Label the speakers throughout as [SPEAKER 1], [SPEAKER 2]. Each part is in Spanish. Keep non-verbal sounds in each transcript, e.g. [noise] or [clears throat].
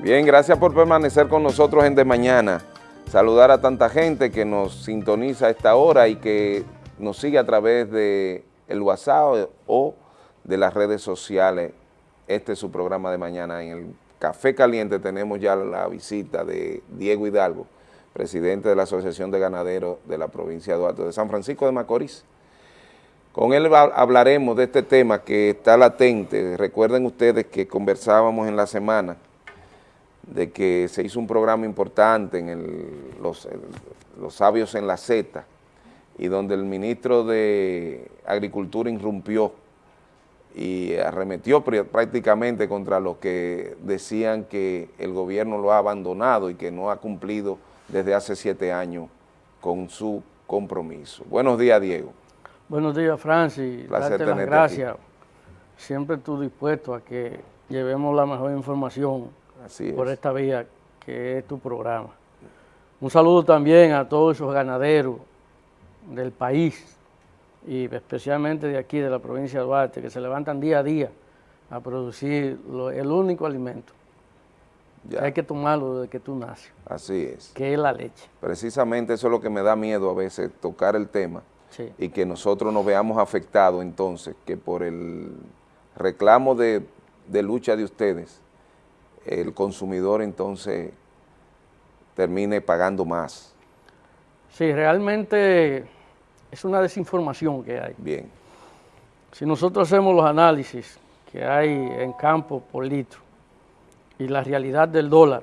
[SPEAKER 1] Bien, gracias por permanecer con nosotros en De Mañana. Saludar a tanta gente que nos sintoniza a esta hora y que nos sigue a través de el WhatsApp o de las redes sociales. Este es su programa de mañana. En el Café Caliente tenemos ya la visita de Diego Hidalgo, presidente de la Asociación de Ganaderos de la provincia de Duarte de San Francisco de Macorís. Con él hablaremos de este tema que está latente. Recuerden ustedes que conversábamos en la semana de que se hizo un programa importante en los, los sabios en la Z y donde el ministro de Agricultura irrumpió y arremetió prácticamente contra los que decían que el gobierno lo ha abandonado y que no ha cumplido desde hace siete años con su compromiso. Buenos días, Diego.
[SPEAKER 2] Buenos días, Francis. Placer las gracias. Siempre tú dispuesto a que llevemos la mejor información por esta vía que es tu programa. Un saludo también a todos esos ganaderos del país y especialmente de aquí, de la provincia de Duarte, que se levantan día a día a producir el único alimento. Hay que tomarlo desde que tú naces.
[SPEAKER 1] Así es.
[SPEAKER 2] Que es la leche.
[SPEAKER 1] Precisamente eso es lo que me da miedo a veces, tocar el tema y que nosotros nos veamos afectados entonces, que por el reclamo de lucha de ustedes, el consumidor entonces termine pagando más.
[SPEAKER 2] Sí, realmente es una desinformación que hay.
[SPEAKER 1] Bien.
[SPEAKER 2] Si nosotros hacemos los análisis que hay en campo por litro y la realidad del dólar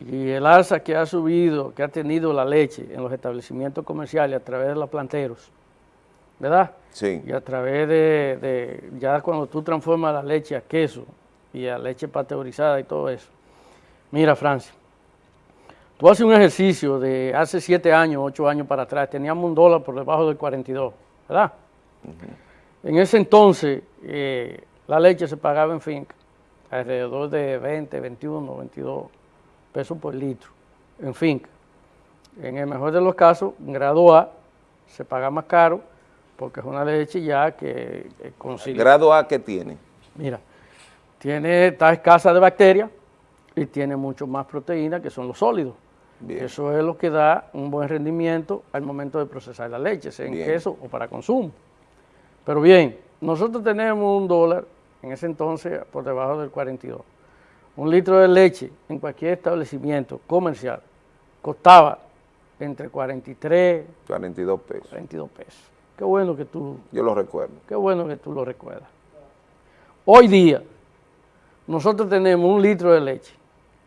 [SPEAKER 2] y el alza que ha subido, que ha tenido la leche en los establecimientos comerciales a través de los planteros, ¿verdad?
[SPEAKER 1] Sí.
[SPEAKER 2] Y a través de, de ya cuando tú transformas la leche a queso, y a leche pasteurizada y todo eso. Mira, Francia, tú haces un ejercicio de hace siete años, ocho años para atrás, teníamos un dólar por debajo del 42, ¿verdad? En ese entonces, eh, la leche se pagaba en finca, alrededor de 20, 21, 22 pesos por litro, en finca. En el mejor de los casos, en grado A, se paga más caro, porque es una leche ya que
[SPEAKER 1] consigue... ¿Grado A qué tiene?
[SPEAKER 2] Mira, tiene, está escasa de bacterias y tiene mucho más proteína que son los sólidos. Eso es lo que da un buen rendimiento al momento de procesar la leche, sea en queso o para consumo. Pero bien, nosotros tenemos un dólar, en ese entonces por debajo del 42. Un litro de leche en cualquier establecimiento comercial costaba entre 43
[SPEAKER 1] 42 pesos.
[SPEAKER 2] 42 pesos. Qué bueno que tú...
[SPEAKER 1] Yo lo recuerdo.
[SPEAKER 2] Qué bueno que tú lo recuerdas. Hoy día, nosotros tenemos un litro de leche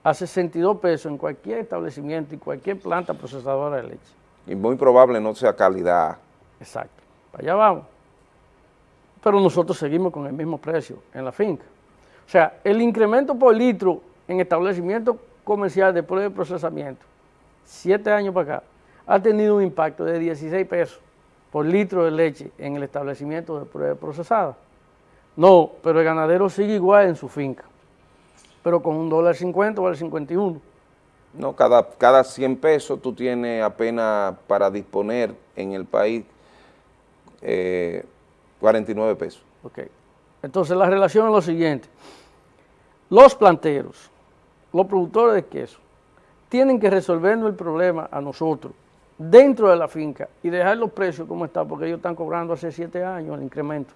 [SPEAKER 2] a 62 pesos en cualquier establecimiento y cualquier planta procesadora de leche.
[SPEAKER 1] Y muy probable no sea calidad.
[SPEAKER 2] Exacto, allá vamos. Pero nosotros seguimos con el mismo precio en la finca. O sea, el incremento por litro en establecimiento comercial de prueba de procesamiento, siete años para acá, ha tenido un impacto de 16 pesos por litro de leche en el establecimiento de prueba procesada. No, pero el ganadero sigue igual en su finca, pero con un dólar 50 o el 51.
[SPEAKER 1] No, cada, cada 100 pesos tú tienes apenas para disponer en el país 49 eh, pesos.
[SPEAKER 2] Ok. Entonces la relación es lo siguiente. Los planteros, los productores de queso, tienen que resolvernos el problema a nosotros dentro de la finca y dejar los precios como están, porque ellos están cobrando hace siete años el incremento.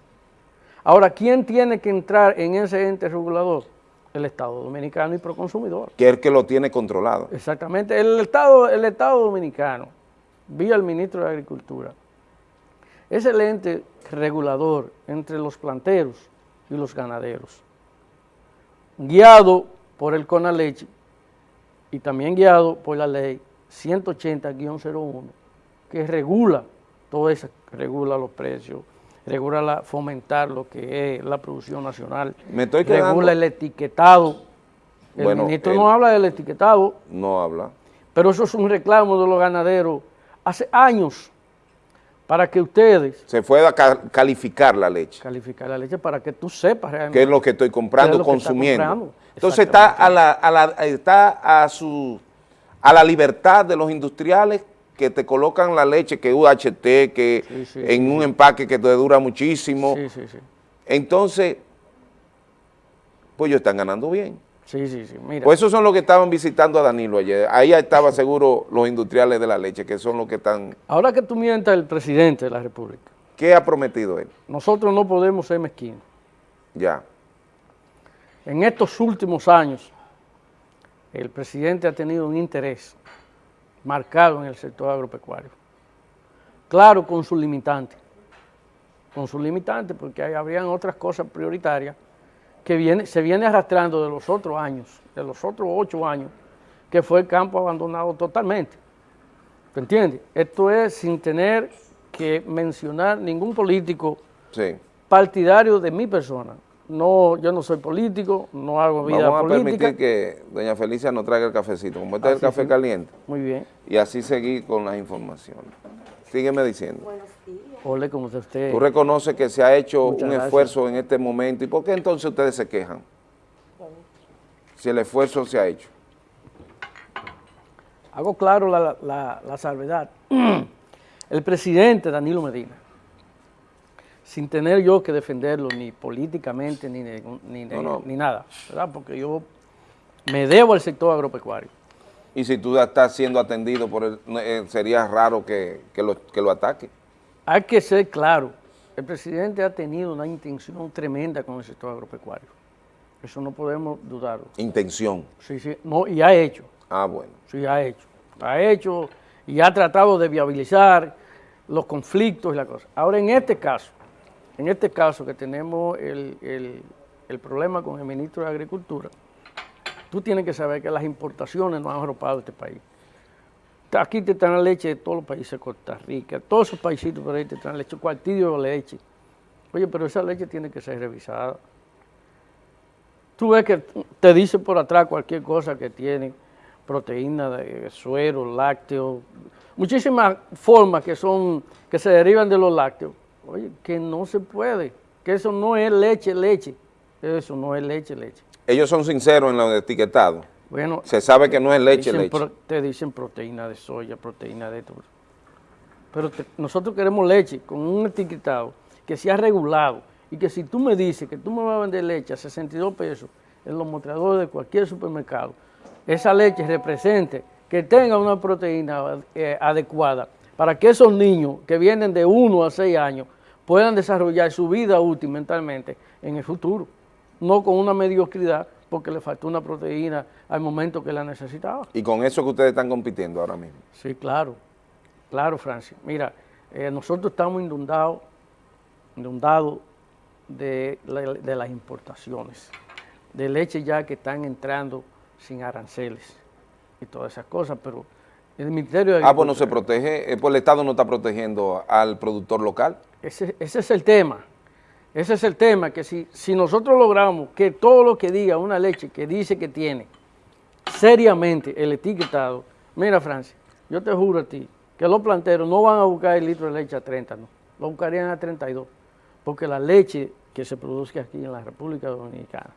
[SPEAKER 2] Ahora, ¿quién tiene que entrar en ese ente regulador? El Estado Dominicano y Proconsumidor.
[SPEAKER 1] Que es el que lo tiene controlado.
[SPEAKER 2] Exactamente. El Estado, el Estado Dominicano, vía el ministro de Agricultura, es el ente regulador entre los planteros y los ganaderos, guiado por el CONALECHE y también guiado por la ley 180-01, que regula todo eso, regula los precios, regula fomentar lo que es la producción nacional,
[SPEAKER 1] Me estoy
[SPEAKER 2] regula el etiquetado. El ministro no habla del etiquetado.
[SPEAKER 1] No habla.
[SPEAKER 2] Pero eso es un reclamo de los ganaderos hace años para que ustedes...
[SPEAKER 1] Se pueda calificar la leche.
[SPEAKER 2] Calificar la leche para que tú sepas
[SPEAKER 1] realmente. ¿Qué es lo que estoy comprando, consumiendo? Entonces está a, la, a la, está a, su, a la libertad de los industriales que te colocan la leche, que UHT, que en un empaque que te dura muchísimo. Entonces, pues ellos están ganando bien.
[SPEAKER 2] Sí, sí, sí, mira.
[SPEAKER 1] Pues esos son los que estaban visitando a Danilo ayer. Ahí estaba seguro los industriales de la leche, que son los que están...
[SPEAKER 2] Ahora que tú mientas el presidente de la República,
[SPEAKER 1] ¿Qué ha prometido él?
[SPEAKER 2] nosotros no podemos ser mezquinos.
[SPEAKER 1] Ya.
[SPEAKER 2] En estos últimos años, el presidente ha tenido un interés marcado en el sector agropecuario. Claro, con sus limitantes. Con sus limitantes, porque hay, habrían otras cosas prioritarias que viene, se viene arrastrando de los otros años, de los otros ocho años, que fue el campo abandonado totalmente. ¿Te entiendes? Esto es sin tener que mencionar ningún político
[SPEAKER 1] Sí.
[SPEAKER 2] partidario de mi persona. No, yo no soy político, no hago vida
[SPEAKER 1] Vamos a
[SPEAKER 2] política.
[SPEAKER 1] permitir que doña Felicia nos traiga el cafecito, como este es el café
[SPEAKER 2] sí.
[SPEAKER 1] caliente,
[SPEAKER 2] Muy bien.
[SPEAKER 1] y así seguir con las informaciones. Sígueme diciendo.
[SPEAKER 2] Ole, como usted.
[SPEAKER 1] Tú reconoces que se ha hecho
[SPEAKER 2] Muchas
[SPEAKER 1] un
[SPEAKER 2] gracias.
[SPEAKER 1] esfuerzo en este momento, ¿y por qué entonces ustedes se quejan? Si el esfuerzo se ha hecho.
[SPEAKER 2] Hago claro la, la- la salvedad. [clears throat] El presidente Danilo Medina, sin tener yo que defenderlo ni políticamente ni, de- ni, de-
[SPEAKER 1] No, no.
[SPEAKER 2] ni nada, ¿verdad? Porque yo me debo al sector agropecuario.
[SPEAKER 1] Y si tú estás siendo atendido por él, no, eh, sería raro que, que lo, que lo ataque.
[SPEAKER 2] Hay que ser claro, el presidente ha tenido una intención tremenda con el sector agropecuario. Eso no podemos dudarlo.
[SPEAKER 1] Intención.
[SPEAKER 2] Sí, sí, no, y ha hecho.
[SPEAKER 1] Ah, bueno.
[SPEAKER 2] Sí, ha hecho. Ha hecho y ha tratado de viabilizar los conflictos y la cosa. Ahora, en este caso, en este caso que tenemos el, el- problema con el ministro de Agricultura, tú tienes que saber que las importaciones no han arropado este país. Aquí te traen leche de todos los países de Costa Rica, todos esos paisitos por ahí te traen leche, cuartillo de leche. Oye, pero esa leche tiene que ser revisada. Tú ves que te dice por atrás cualquier cosa que tiene proteína de suero, lácteo, muchísimas formas que son que se derivan de los lácteos. Oye, que no se puede, que eso no es leche, leche. Eso no es leche, leche.
[SPEAKER 1] Ellos son sinceros en lo de etiquetado.
[SPEAKER 2] Bueno,
[SPEAKER 1] Se sabe que no es leche,
[SPEAKER 2] dicen
[SPEAKER 1] leche.
[SPEAKER 2] pro- te dicen proteína de soya, proteína de esto. Pero te- nosotros queremos leche con un etiquetado que sea regulado y que si tú me dices que tú me vas a vender leche a 62 pesos en los mostradores de cualquier supermercado, esa leche represente que tenga una proteína eh, adecuada para que esos niños que vienen de 1 a 6 años puedan desarrollar su vida útil mentalmente en el futuro, no con una mediocridad porque le faltó una proteína al momento que la necesitaba.
[SPEAKER 1] Y con eso que ustedes están compitiendo ahora mismo.
[SPEAKER 2] Sí, claro, claro, Francis. Mira, eh, nosotros estamos inundados, inundados de, de las importaciones, de leche ya que están entrando sin aranceles y todas esas cosas, pero el Ministerio de
[SPEAKER 1] Ah, pues no se protege, eh, pues el Estado no está protegiendo al productor local.
[SPEAKER 2] Ese, ese es el tema. Ese es el tema, que si, si nosotros logramos que todo lo que diga una leche que dice que tiene seriamente el etiquetado, mira Francia, yo te juro a ti que los planteros no van a buscar el litro de leche a 30, no, lo buscarían a 32, porque la leche que se produce aquí en la República Dominicana,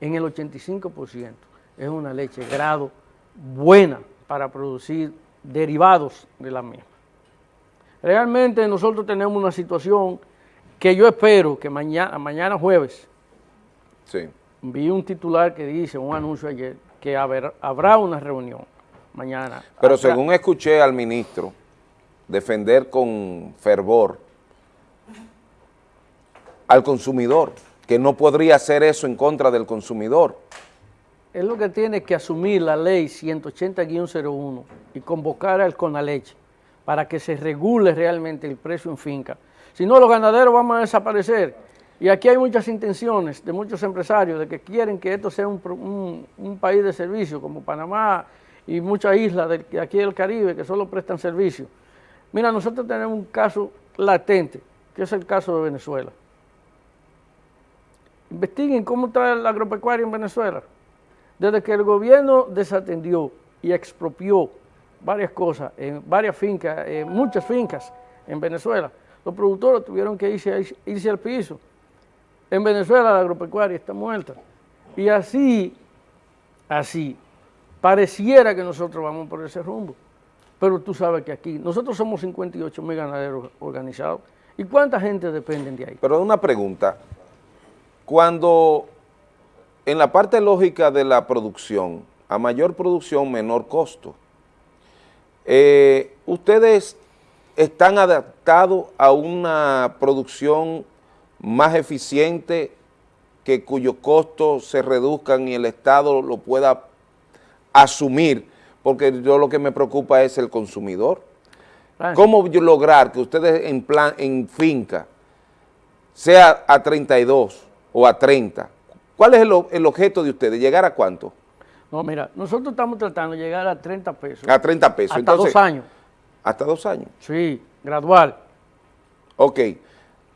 [SPEAKER 2] en el 85% es una leche grado buena para producir derivados de la misma. Realmente nosotros tenemos una situación que yo espero que mañana, mañana jueves,
[SPEAKER 1] Sí.
[SPEAKER 2] vi un titular que dice, un anuncio ayer, que haber- habrá una reunión mañana.
[SPEAKER 1] Pero
[SPEAKER 2] Habrá-
[SPEAKER 1] según escuché al ministro defender con fervor al consumidor, que no podría hacer eso en contra del consumidor.
[SPEAKER 2] Es lo que tiene que asumir la ley 180-01 y convocar al Conaleche para que se regule realmente el precio en finca. Si no, los ganaderos vamos a desaparecer. Y aquí hay muchas intenciones de muchos empresarios de que quieren que esto sea un país de servicio, como Panamá y muchas islas de de aquí del Caribe que solo prestan servicio. Mira, nosotros tenemos un caso latente, que es el caso de Venezuela. Investiguen cómo está el agropecuario en Venezuela. Desde que el gobierno desatendió y expropió varias cosas, en varias fincas, en muchas fincas en Venezuela, los productores tuvieron que irse, al piso. En Venezuela la agropecuaria está muerta. Y así, así, pareciera que nosotros vamos por ese rumbo. Pero tú sabes que aquí, nosotros somos 58 mil ganaderos organizados. ¿Y cuánta gente depende de ahí?
[SPEAKER 1] Pero una pregunta, cuando en la parte lógica de la producción, a mayor producción, menor costo. Eh, ustedes están adaptados a una producción más eficiente que cuyos costos se reduzcan y el Estado lo pueda asumir, porque yo lo que me preocupa es el consumidor. ¿Cómo lograr que ustedes en plan, en finca, sea a 32 o a 30? ¿Cuál es el, objeto de ustedes? ¿Llegar a cuánto?
[SPEAKER 2] No, mira, nosotros estamos tratando de llegar a 30 pesos.
[SPEAKER 1] A 30 pesos.
[SPEAKER 2] Hasta dos años.
[SPEAKER 1] ¿Hasta dos años?
[SPEAKER 2] Sí, gradual.
[SPEAKER 1] Ok,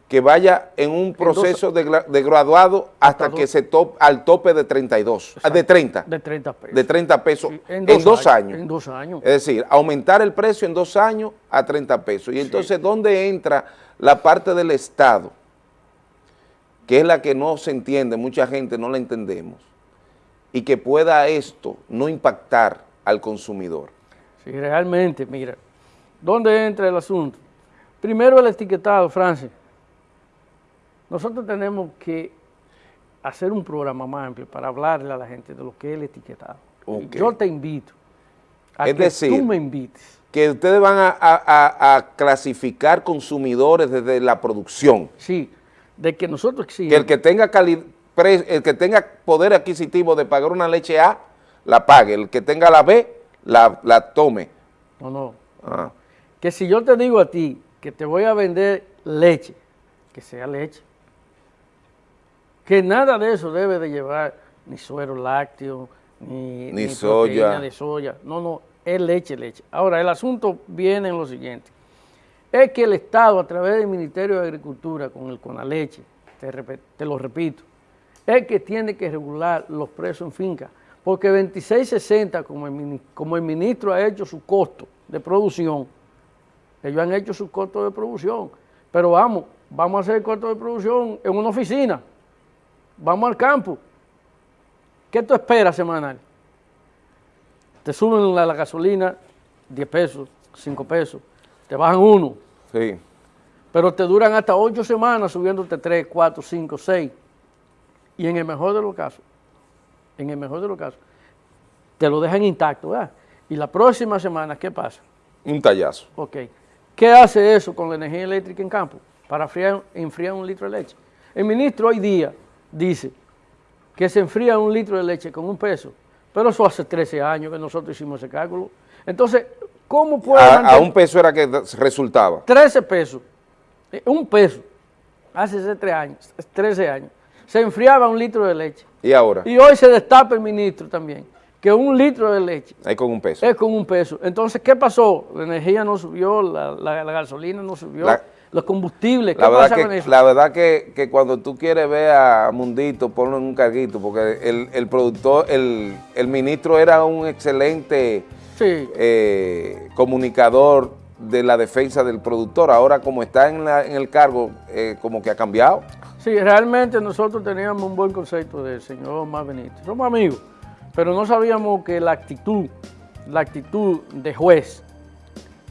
[SPEAKER 1] que vaya en un proceso de, graduado hasta, que se top, al tope de 32, de 30.
[SPEAKER 2] De 30 pesos.
[SPEAKER 1] De 30 pesos
[SPEAKER 2] en, dos, años,
[SPEAKER 1] En dos años. Es decir, aumentar el precio en dos años a 30 pesos. Y entonces, ¿dónde entra la parte del Estado? Que es la que no se entiende, mucha gente no la entendemos. Y que pueda esto no impactar al consumidor.
[SPEAKER 2] Sí, realmente, mira, ¿dónde entra el asunto? Primero el etiquetado, Francis. Nosotros tenemos que hacer un programa más amplio para hablarle a la gente de lo que es el etiquetado. Yo te invito a que tú me invites.
[SPEAKER 1] Que ustedes van a, clasificar consumidores desde la producción.
[SPEAKER 2] Sí, de que nosotros
[SPEAKER 1] Que el que tenga el que tenga poder adquisitivo de pagar una leche A, la pague. El que tenga la B, la, tome.
[SPEAKER 2] No, no. Ah. Que si yo te digo a ti que te voy a vender leche, que sea leche, que nada de eso debe de llevar ni suero lácteo, ni,
[SPEAKER 1] ni, soya.
[SPEAKER 2] de soya. No, no, es leche, leche. Ahora, el asunto viene en lo siguiente. Es que el Estado, a través del Ministerio de Agricultura, con, el, con la leche, te, lo repito, es que tiene que regular los precios en finca. Porque 2660, como el, como el ministro ha hecho su costo de producción, ellos han hecho su costo de producción. Pero vamos, vamos a hacer el costo de producción en una oficina vamos al campo. ¿Qué tú esperas semanal? Te suben la, gasolina 10 pesos, 5 pesos, te bajan uno.
[SPEAKER 1] Sí.
[SPEAKER 2] Pero te duran hasta 8 semanas subiéndote 3, 4, 5, 6. Y en el mejor de los casos, en el mejor de los casos, te lo dejan intacto, ¿verdad? Y la próxima semana, ¿qué pasa?
[SPEAKER 1] Un tallazo.
[SPEAKER 2] Ok. ¿Qué hace eso con la energía eléctrica en campo? Para enfriar un litro de leche. El ministro hoy día dice que se enfría un litro de leche con un peso, pero eso hace 13 años que nosotros hicimos ese cálculo. Entonces, ¿cómo puede
[SPEAKER 1] a, un peso era que resultaba?
[SPEAKER 2] 13 pesos, eh, un peso, hace 3 años, 13 años, se enfriaba un litro de leche.
[SPEAKER 1] ¿Y ahora?
[SPEAKER 2] Y hoy se destapa el ministro también, que un litro de leche
[SPEAKER 1] es con un peso.
[SPEAKER 2] Es con un peso. Entonces, ¿qué pasó? La energía no subió, la, gasolina no subió los combustibles. ¿Qué
[SPEAKER 1] la verdad que, La verdad que, cuando tú quieres ver a Mundito, ponlo en un carguito, porque el, productor, el, ministro era un excelente eh, comunicador de la defensa del productor. Ahora, como está en, el cargo, eh, como que ha cambiado.
[SPEAKER 2] Sí, realmente nosotros teníamos un buen concepto del señor Más Benítez. Somos amigos, pero no sabíamos que la actitud, la actitud de juez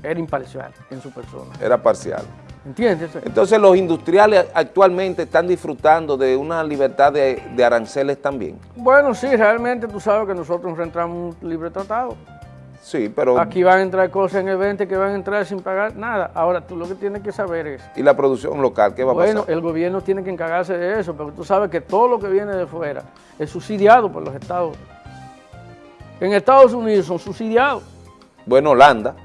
[SPEAKER 2] era imparcial en su persona.
[SPEAKER 1] Era parcial.
[SPEAKER 2] ¿Entiendes?
[SPEAKER 1] Entonces los industriales actualmente están disfrutando de una libertad de, aranceles también.
[SPEAKER 2] Bueno, sí, realmente tú sabes que nosotros enfrentamos un libre tratado.
[SPEAKER 1] Sí, pero...
[SPEAKER 2] Aquí van a entrar cosas en el 20 que van a entrar sin pagar nada. Ahora, tú lo que tienes que saber es...
[SPEAKER 1] ¿Y la producción local qué va a
[SPEAKER 2] pasar?
[SPEAKER 1] Bueno,
[SPEAKER 2] el gobierno tiene que encargarse de eso, pero tú sabes que todo lo que viene de fuera es subsidiado por los estados. En Estados Unidos son subsidiados.
[SPEAKER 1] Bueno, Holanda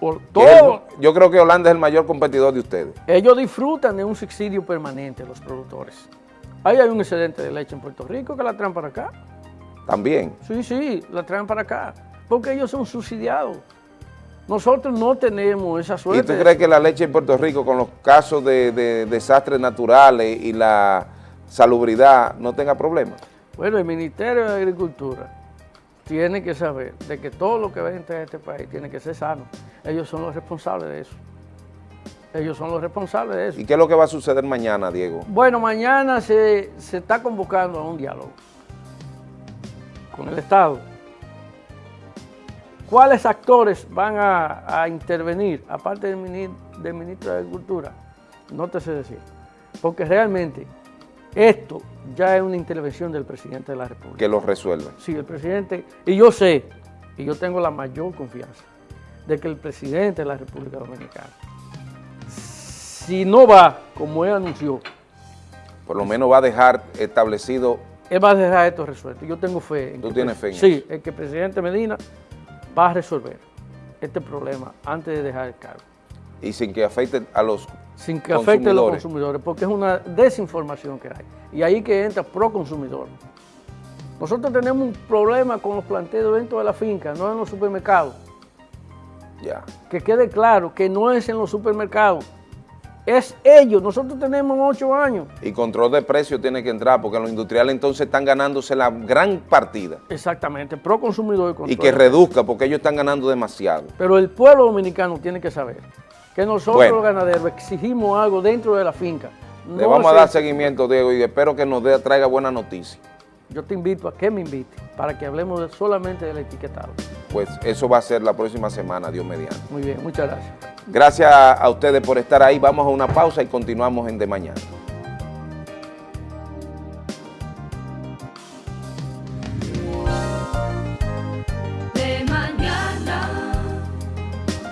[SPEAKER 2] por todo.
[SPEAKER 1] yo creo que Holanda es el mayor competidor de ustedes.
[SPEAKER 2] Ellos disfrutan de un subsidio permanente, los productores. Ahí hay un excedente de leche en Puerto Rico que la traen para acá.
[SPEAKER 1] ¿También?
[SPEAKER 2] Sí, sí, la traen para acá, porque ellos son subsidiados. Nosotros no tenemos esa suerte.
[SPEAKER 1] ¿Y tú crees que la leche en Puerto Rico, con los casos de desastres naturales y la salubridad, no tenga problemas?
[SPEAKER 2] Bueno, el Ministerio de Agricultura tiene que saber de que todo lo que va a entrar a este país tiene que ser sano. Ellos son los responsables de eso. Ellos son los responsables de eso.
[SPEAKER 1] ¿Y qué es lo que va a suceder mañana, Diego?
[SPEAKER 2] Bueno, mañana se, está convocando a un diálogo con el Estado. ¿Cuáles actores van a, intervenir, aparte del ministro, de Agricultura? No te sé decir. Porque realmente esto ya es una intervención del presidente de la República.
[SPEAKER 1] Que lo resuelva.
[SPEAKER 2] Sí, el presidente, y yo sé, y yo tengo la mayor confianza, de que el presidente de la República Dominicana, si no va como él anunció,
[SPEAKER 1] por lo menos va a dejar establecido...
[SPEAKER 2] Él va a dejar esto resuelto. Yo tengo fe.
[SPEAKER 1] En ¿Tú tienes fe en
[SPEAKER 2] Sí, en que el presidente Medina va a resolver este problema antes de dejar el cargo.
[SPEAKER 1] Y sin que afecte a los
[SPEAKER 2] Sin que afecte a los consumidores, porque es una desinformación que hay. Y ahí que entra pro consumidor. Nosotros tenemos un problema con los planteos dentro de la finca, no en los supermercados.
[SPEAKER 1] Ya.
[SPEAKER 2] Que quede claro que no es en los supermercados es ellos. Nosotros tenemos ocho años.
[SPEAKER 1] Y control de precios tiene que entrar porque los industriales entonces están ganándose la gran partida.
[SPEAKER 2] Exactamente, pro consumidor
[SPEAKER 1] y control. Y que reduzca porque ellos están ganando demasiado.
[SPEAKER 2] Pero el pueblo dominicano tiene que saber que nosotros los ganaderos exigimos algo dentro de la finca.
[SPEAKER 1] Le vamos a dar seguimiento, Diego, y espero que nos traiga buena noticia.
[SPEAKER 2] Yo te invito a que me invite para que hablemos solamente del etiquetado.
[SPEAKER 1] Pues eso va a ser la próxima semana, Dios mediante.
[SPEAKER 2] Muy bien, muchas gracias.
[SPEAKER 1] Gracias a ustedes por estar ahí. Vamos a una pausa y continuamos en De Mañana.